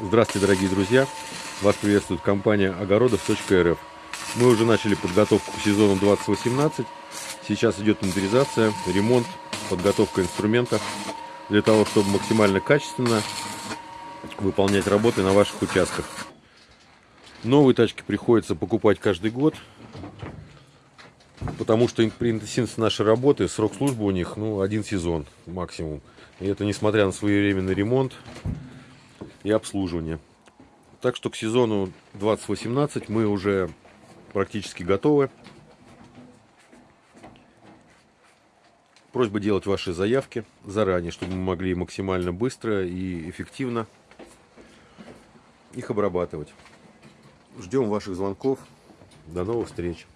Здравствуйте, дорогие друзья! Вас приветствует компания огородов.рф. Мы уже начали подготовку к сезону 2018. Сейчас идет инвентаризация, ремонт, подготовка инструментов для того, чтобы максимально качественно выполнять работы на ваших участках. Новые тачки приходится покупать каждый год, потому что при интенсивности нашей работы срок службы у них ну, один сезон максимум. И это несмотря на своевременный ремонт и обслуживание. Так что к сезону 2018 мы уже практически готовы. Просьба делать ваши заявки заранее, чтобы мы могли максимально быстро и эффективно их обрабатывать. Ждем ваших звонков. До новых встреч!